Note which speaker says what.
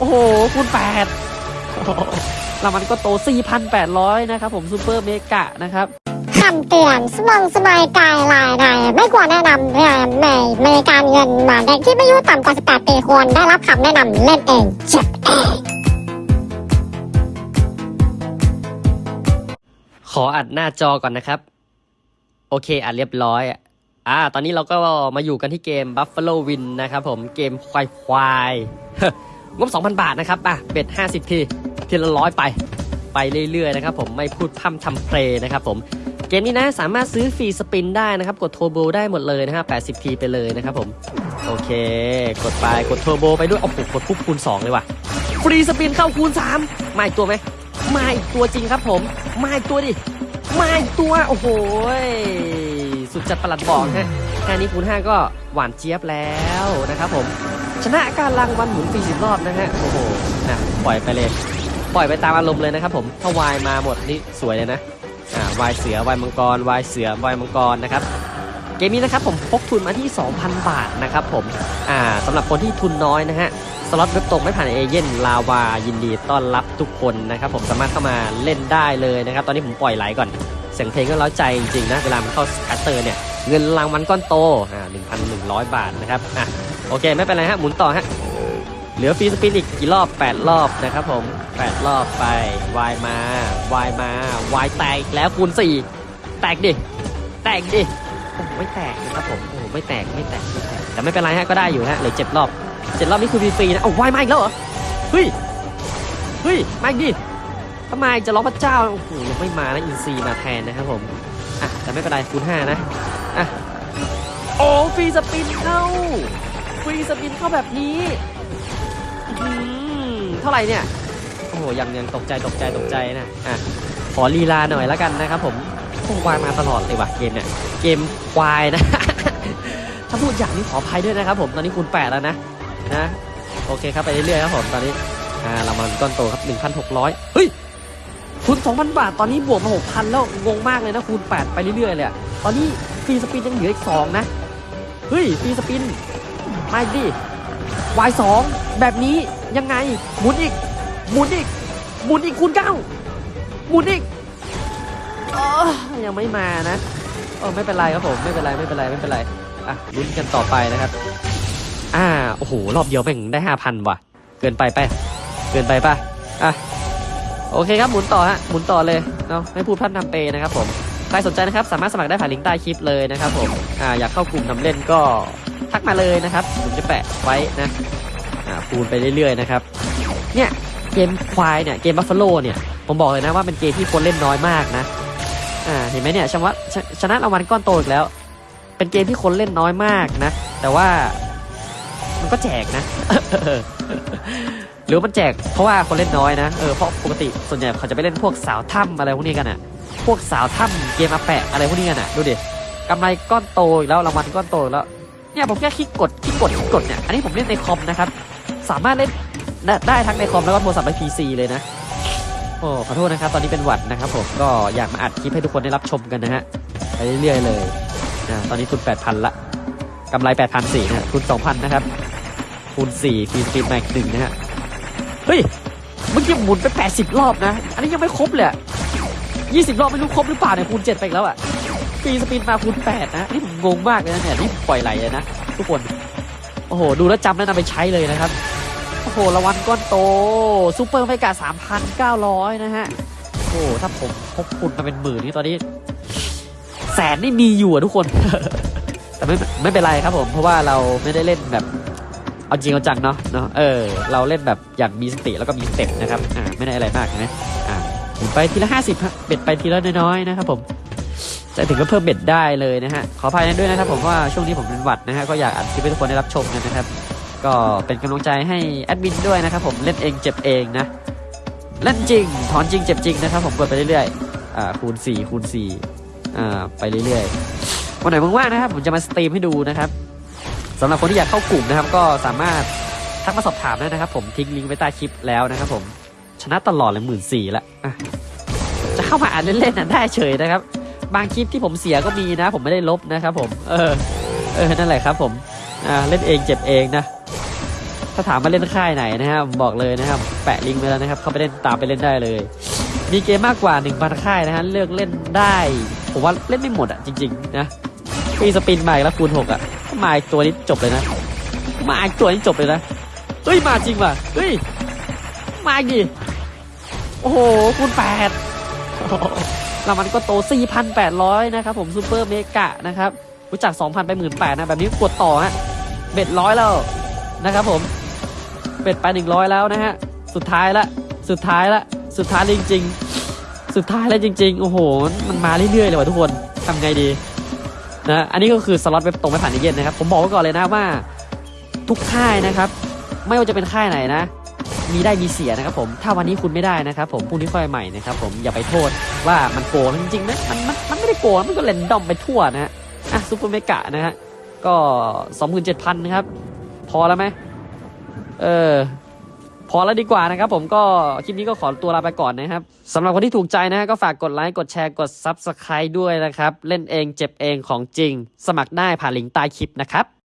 Speaker 1: โอ้โหคูณแปดรางวัลก็โต 4,800 นะครับผมซูเปอร์เมกะนะครับ
Speaker 2: คำเตือนสมองสมายกายลายใดไม่ควรแนะนำเรื่องในบริการเงินมาเด็กที่ไม่อายุต่ำกว่า 18 ปีควรได้รับคำแนะนำเล่นเองเจ็บเอง
Speaker 1: ขออัดหน้าจอก่อนนะครับ โอเคอัดเรียบร้อยอ่าตอนนี้เราก็มาอยู่กันที่เกม Buffalo Win นะครับผมเกมควายควาย งบ 2,000 บาทนะครับอะเบ็ด 50 ทีทีละร้อยไป ไปเรื่อยๆนะครับผมไม่พูดพร่ำทำเพลงนะครับผมเกมนี้นะสามารถซื้อฟรีสปินได้นะครับ กดโทโบได้หมดเลยนะครับ80 ทีไปเลยนะครับผม โอเค กดไปกดโทโบไปด้วยโอ้โหกดปุ๊บคูณ 2 เลยว่ะ ฟรีสปินเข้าคูณ 3 มาอีกตัวไหมมาอีกตัวจริงครับผม มาอีกตัวดิ มาอีกตัว โอ้โห สุดจัดประหลัดบอกฮะแค่นี้คูณ 5 ก็หวานเจี๊ยบแล้วนะครับผม ชนะการรางวัลหมุนฟรีสิบรอบนะฮะโอ้โหนะปล่อยไปเลย ปล่อยไปตามอารมณ์เลยนะครับผมถ้าวายมาหมดนี่สวยเลยนะอ่าวายเสือวายมังกรวายเสือวายมังกรนะครับเกมนี้นะครับผมพกทุนมาที่ 2,000 บาทนะครับผมอ่าสำหรับคนที่ทุนน้อยนะฮะสล็อตเว็บตรงไม่ผ่านเอเย่นลาวายินดีต้อนรับทุกคนนะครับผมสามารถเข้ามาเล่นได้เลยนะครับ ตอนนี้ผมปล่อยไหลก่อน เสียงเพลงก็เร้าใจจริงๆนะเวลามันเข้า scatter เนี่ยเงินรางวัลก้อนโตอ่า1,100บาทนะครับอะ โอเคไม่เป็นไรฮะหมุนต่อฮะเหลือ free spin อีกกี่รอบ 8 รอบนะครับผม 8 รอบไปวายมาวายมาวายแตกแล้วคูณ4 แตกดิ แตกดิโอ้ไม่แตกนะครับผมโอ้โหไม่แตกไม่แตกไม่แตกแต่ไม่เป็นไรฮะก็ได้อยู่ฮะเหลือ7รอบ7รอบนี่คือฟรีๆนะเอ้าวายมาอีกแล้วเหรอเฮ้ยเฮ้ยมาอีกดิทำไมจะร้องพระเจ้าโอ้โหยังไม่มานะอินซีมาแทนนะครับผมอะแต่ไม่เป็นไรคูณ5นะอะโอ้ฟรีสปินเข้า ฟรีสปินเข้าแบบนี้อืมเท่าไหร่เนี่ย โอ้โหยังยังตกใจตกใจตกใจนะอะขอลีลาหน่อยแล้วกันนะครับผมโอ้วายมาตลอดเลยว่ะเกมเนี่ย เกมควายนะ ถ้าพูดอย่างนี้ขออภัยด้วยนะครับผม ตอนนี้คูณ8แล้วนะ นะ โอเคครับไปเรื่อยๆครับผมตอนนี้ อ่าเรามาก้อนโตครับ 1,600 เฮ้ยคูณ2,000 บาท ตอนนี้บวกมา6,000 แล้วงงมากเลยนะคูณ8ไปเรื่อยๆเลยตอนนี้ฟรีสปินยังเหลืออีก2นะ เฮ้ยฟรีสปิน มาอีกดิวายสองแบบนี้ยังไงหมุนอีกหมุนอีกหมุนอีกคูณเก้าหมุนอีกออยังไม่มานะเออไม่เป็นไรครับผมไม่เป็นไรไม่เป็นไรไม่เป็นไรอะลุ้นกันต่อไปนะครับอ่าโอ้โหรอบเดียวแม่งได้ห้าพันว่ะ เกินไปไปะเกินไปป่ะอะโอเคครับหมุนต่อฮะหมุนต่อเลยเนาะไม่พูดพร่ำทำเพลงนะครับผมใครสนใจนะครับสามารถสมัครได้ผ่านลิงก์ใต้คลิปเลยนะครับผมอ่าอยากเข้ากลุ่มนำเล่นก็ กมาเลยนะครับผมจะแปะไว้นะอ่าคูณไปเรื่อยๆนะครับเนี่ยเกมควายเนี่ยเกมบัฟฟาโลเนี่ยผมบอกเลยนะว่าเป็นเกมที่คนเล่นน้อยมากนะอ่าเห็นไหมเนี่ยชนะชชนะรางวัลก้อนโตอีกแล้ว เป็นเกมที่คนเล่นน้อยมากนะ แต่ว่ามันก็แจกนะ หรือมันแจกเพราะว่าคนเล่นน้อยนะเออเพราะปกติส่วนใหญ่เขาจะไปเล่นพวกสาวถ้ำอะไรพวกนี้กันอะพวกสาวถ้ำเกมอาแปะอะไรพวกนี้กันอะดูดิกำไรก้อนโตอีกแล้วรางวัลก้อนโตแล้ว เนี่ยผมแค่คลิกกดคลิกกดคลิกกดเนี่ยอันนี้ผมเล่นในคอมนะครับ สามารถเล่นได้ทั้งในคอมแล้วก็โทรศัพท์และพีซีเลยนะโอ้ขอโทษนะครับตอนนี้เป็นหวัดนะครับผมก็อยากมาอัดคลิปให้ทุกคนได้รับชมกันนะฮะไปเรื่อยๆเลยนะตอนนี้ทุน8,000ละกำไร8,400นะฮะทุน2,000นะครับคูณ4ฟรีสปีดแม็กหนึ่งนะฮะเฮ้ยเมื่อกี้หมุนไป 80 รอบนะ อันนี้ยังไม่ครบเลย20 รอบไม่รู้ครบหรือเปล่าเนี่ยคูณ7ไปแล้วอะ ฟรีสปินมาคูณ8นะนี่ผมงงมากเลยนะเนี่ยนี่ปล่อยไหลเลยนะทุกคน โอ้โห ดูแล้วจำแล้วนำไปใช้เลยนะครับ โอ้โหรางวัลก้อนโตซูเปอร์ไฟกา3,900นะฮะ โอ้โหถ้าผมพกคุณมาเป็นหมื่นนี่ตอนนี้ แสนนี่มีอยู่อะทุกคน แต่ไม่ไม่เป็นไรครับผม เพราะว่าเราไม่ได้เล่นแบบเอาจริงเอาจังเนาะเนาะเออเราเล่นแบบอย่างมีสติแล้วก็มีสเต็ปนะครับอ่าไม่ได้อะไรมากใช่ไหมอ่าไปทีละ50ฮะเบ็ดไปทีละน้อยๆนะครับผม จะถึงก็เพิ่มเบ็ดได้เลยนะฮะ ขออภัยด้วยนะครับผมว่าช่วงนี้ผมเป็นหวัดนะฮะ ก็อยากอัดคลิปให้ทุกคนได้รับชมกันนะครับ ก็เป็นกำลังใจให้แอดมินด้วยนะครับผมเล่นเองเจ็บเองนะ เล่นจริง ถอนจริงเจ็บจริงนะครับผมกดไปเรื่อยๆ อ่าคูณ4คูณ4อ่าไปเรื่อยๆ วันไหนว่างๆนะครับ ผมจะมาสตรีมให้ดูนะครับสำหรับคนที่อยากเข้ากลุ่มนะครับ ก็สามารถทักมาสอบถามได้นะครับ ผมทิ้งลิงก์ไว้ใต้คลิปแล้วนะครับผมชนะตลอดเลยหมื่นสี่ละจะเข้ามาอ่านเล่นๆนะได้เฉยนะครับ บางคลิปที่ผมเสียก็มีนะ ผมไม่ได้ลบนะครับผม เออ เออ นั่นแหละครับผม อ่า เล่นเองเจ็บเองนะ ถ้าถามมาเล่นค่ายไหนนะครับบอกเลยนะครับ แปะลิงก์ไว้แล้วนะครับ เข้าไปเล่นตามไปเล่นได้เลย มีเกมมากกว่า1,000ค่ายนะฮะ เลือกเล่นได้ ผมว่าเล่นไม่หมดอะจริง ๆ นะมีสปินมาอีกแล้วคูณ6อะมาอีกตัวนี้จบเลยนะ มาอีกตัวนี้จบเลยนะ เฮ้ย มาจริงว่ะ เฮ้ย มาอีกดิโอ้โหคูณ แล้วมันก็โต 4,800 นะครับผม super mega นะครับรู้จัก 2,000 ไป 18,000นะ แบบนี้กดต่อฮะ bet ร้อยแล้วนะครับผม bet ไป 100 แล้วนะฮะ สุดท้ายละ สุดท้ายละ สุดท้ายจริง ๆ สุดท้ายแล้วจริง ๆ โอ้โห มันมาเรื่อยๆเลยว่ะทุกคนทำไงดีนะอันนี้ก็คือสล็อตเว็บตรงไม่ผ่านเอเย่นต์นะครับ ผมบอกไว้ก่อนเลยนะว่าทุกค่ายนะครับ ไม่ว่าจะเป็นค่ายไหนนะ มีได้มีเสียนะครับผมถ้าวันนี้คุณไม่ได้นะครับผมพรุ่งนี้ค่อยใหม่นะครับผมอย่าไปโทษว่ามันโกงจริงๆนะมันมันมันไม่ได้โกงมันก็ random ไปทั่วนะฮะอะ super mega นะฮะก็สองหมื่นเจ็ดพันนะครับ พอแล้วไหมเออพอแล้วดีกว่านะครับผมก็คลิปนี้ก็ขอตัวลาไปก่อนนะครับสำหรับคนที่ถูกใจนะฮะก็ฝากกดไลค์กดแชร์กด Subscribe ด้วยนะครับ เล่นเองเจ็บเองของจริง สมัครได้ผ่านลิงก์ใต้คลิปนะครับ